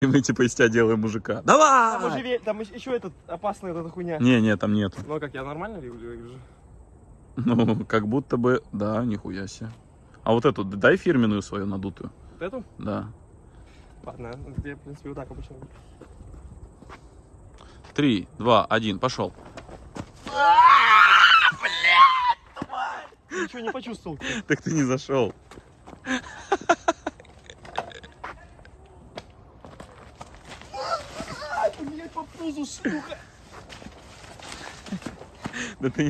И мы типа из тебя делаем мужика. Там, Давай! уже, ве- там еще этот опасная эта хуйня. Не, не, там нету. Ну а как, я нормально выгляжу? Ну, как будто бы, да, нихуя себе. А вот эту дай фирменную свою надутую. Вот эту? Да. Ладно, я, в принципе, вот так обычно. Три, два, один, пошел. Ничего не почувствовал. Так ты не зашел. По пузу, сука! Да ты не